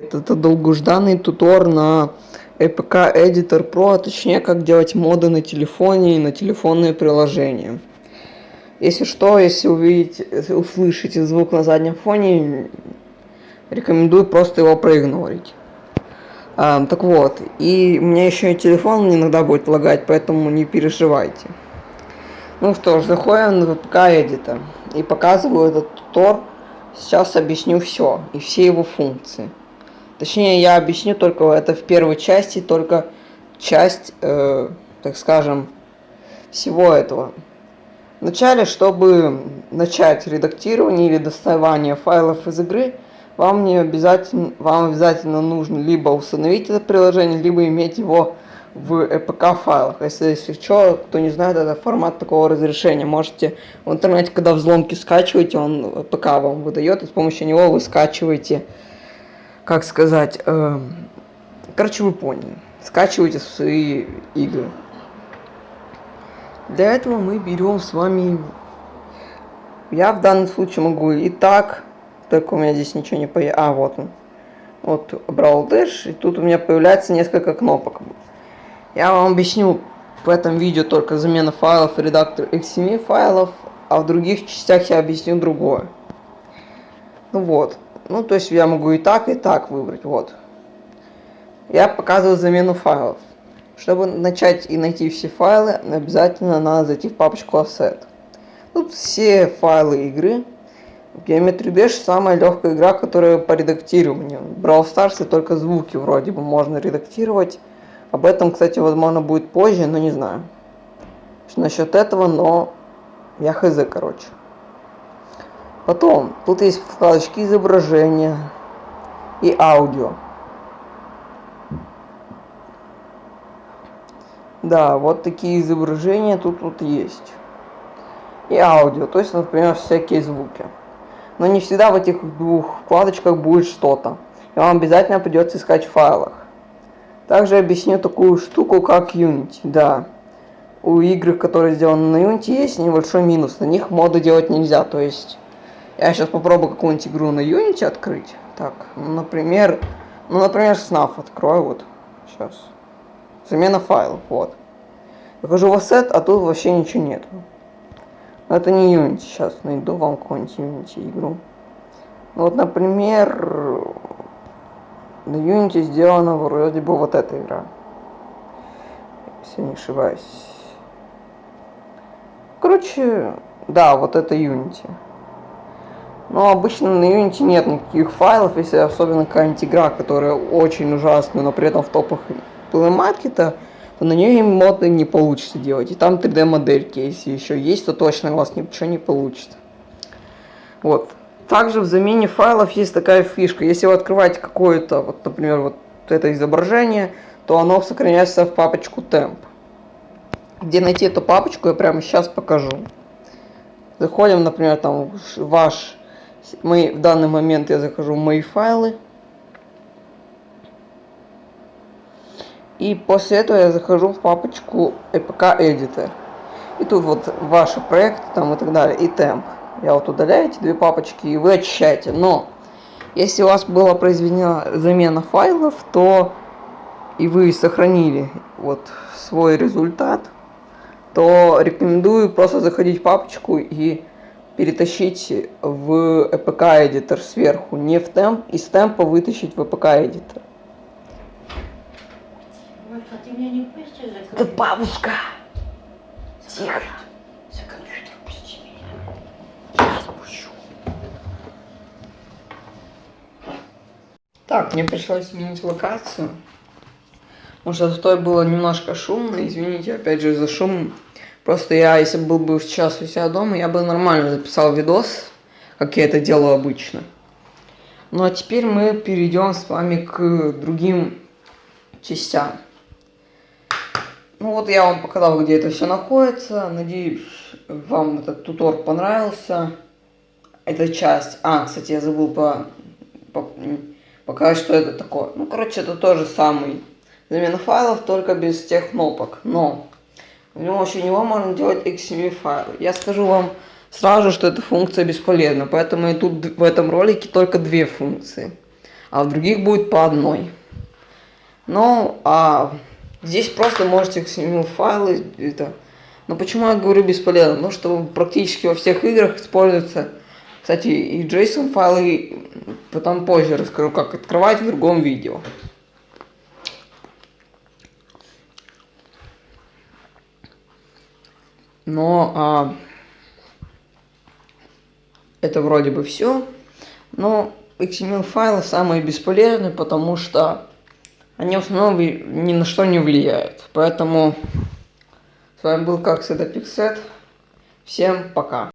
Это долгожданный тутор на EPK Editor Pro, а точнее, как делать моды на телефоне и на телефонные приложения. Если что, если увидите, услышите звук на заднем фоне, рекомендую просто его проигнорить. А, так вот, и у меня еще и телефон иногда будет лагать, поэтому не переживайте. Ну что ж, заходим в VPK Editor и показываю этот тутор. Сейчас объясню все и все его функции. Точнее, я объясню только это в первой части, только часть, э, так скажем, всего этого. Вначале, чтобы начать редактирование или доставание файлов из игры, вам не обязательно, вам обязательно нужно либо установить это приложение, либо иметь его в EPK файлах. Если, если что, кто не знает, это формат такого разрешения. Можете в интернете, когда взломки скачиваете, он EPK вам выдает, и с помощью него вы скачиваете как сказать, э, короче, вы поняли. Скачивайте свои игры. Для этого мы берем с вами... Я в данном случае могу и так, только у меня здесь ничего не появится. А, вот он. Вот Brawl Dash, и тут у меня появляется несколько кнопок. Я вам объясню в этом видео только замена файлов и редактор XML файлов, а в других частях я объясню другое. Ну вот. Ну, то есть я могу и так, и так выбрать. Вот. Я показываю замену файлов. Чтобы начать и найти все файлы, обязательно надо зайти в папочку Asset. Тут все файлы игры. Geometry Dash самая легкая игра, которая по редактированию. Brawl Stars только звуки вроде бы можно редактировать. Об этом, кстати, возможно будет позже, но не знаю. Что насчет этого, но я хз, короче. Потом, тут есть вкладочки изображения и аудио. Да, вот такие изображения тут вот есть. И аудио, то есть, например, всякие звуки. Но не всегда в этих двух вкладочках будет что-то. И вам обязательно придется искать в файлах. Также объясню такую штуку, как Unity. Да, у игр, которые сделаны на Unity, есть небольшой минус. На них моды делать нельзя. То есть я сейчас попробую какую-нибудь игру на Unity открыть. Так, ну, например, ну, например, Snaf открою, вот, сейчас. Замена файлов, вот. Захожу в Asset, а тут вообще ничего нет. Но это не Unity, сейчас найду вам какую-нибудь Unity игру. Ну, вот, например, на Unity сделана вроде бы вот эта игра. Если не ошибаюсь. Короче, да, вот это Unity. Но обычно на Unity нет никаких файлов, если особенно какая-нибудь игра, которая очень ужасная, но при этом в топах плеймаркета, то на нее моды не получится делать. И там 3D модельки, если еще есть, то точно у вас ничего не получится. Вот. Также в замене файлов есть такая фишка. Если вы открываете какое-то, вот, например, вот это изображение, то оно сохраняется в папочку temp. Где найти эту папочку, я прямо сейчас покажу. Заходим, например, там ваш мы, в данный момент я захожу в мои файлы. И после этого я захожу в папочку EPK Editor. И тут вот ваши проекты там и так далее, и темп. Я вот удаляю эти две папочки, и вы очищаете. Но, если у вас была произведена замена файлов, то и вы сохранили вот свой результат, то рекомендую просто заходить в папочку и перетащить в EPK Editor сверху, не в темп, из темпа вытащить в EPK Editor. Это бабушка! Тихо! Так, мне пришлось сменить локацию. Потому что в той было немножко шумно. Извините, опять же, за шум. Просто я, если был бы сейчас у себя дома, я бы нормально записал видос, как я это делаю обычно. Ну а теперь мы перейдем с вами к другим частям. Ну вот я вам показал, где это все находится. Надеюсь, вам этот тутор понравился. Эта часть. А, кстати, я забыл по, по, показать, что это такое. Ну, короче, это тоже самый замена файлов, только без тех кнопок. Но в помощью него можно делать XML файлы. Я скажу вам сразу, что эта функция бесполезна, поэтому и тут в этом ролике только две функции. а в других будет по одной. Ну, а здесь просто можете XML файлы это. Но почему я говорю бесполезно? Потому что практически во всех играх используется, кстати, и JSON файлы, потом позже расскажу, как открывать в другом видео. Но а, это вроде бы все. Но XML файлы самые бесполезные, потому что они в основном ни на что не влияют. Поэтому с вами был как это Пиксет. Всем пока.